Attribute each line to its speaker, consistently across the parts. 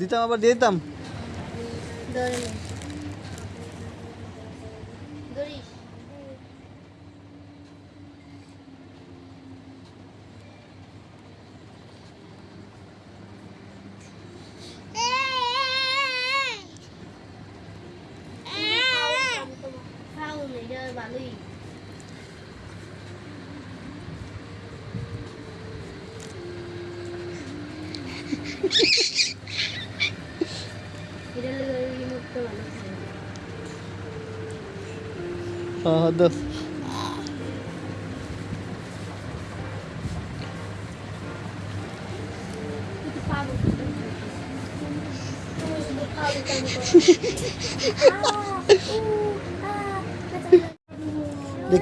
Speaker 1: দিতাম আবার দিয়ে দিতাম
Speaker 2: ভালোই Thank
Speaker 1: you.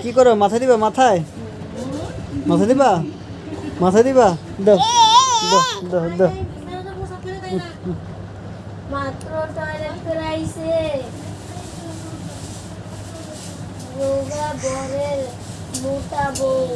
Speaker 1: কি করো মাথায় দিবা মাথায় মাথায় দিবা মাথায় দিবা দাও
Speaker 2: মাত্র টয়লেট করে আইছে রোগা বরের মোটা বউ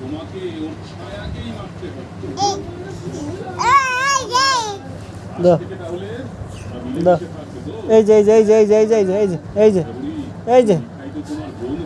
Speaker 3: তোমাকে ওর ছায়াকেই মারতে হতো
Speaker 1: দাও
Speaker 3: থেকে তাহলে
Speaker 1: দাও
Speaker 3: মিলেমিশে থাকবে তো
Speaker 1: এই যে এই যে এই যে এই যে এই যে এই যে এই যে এই যে
Speaker 3: বুড়ি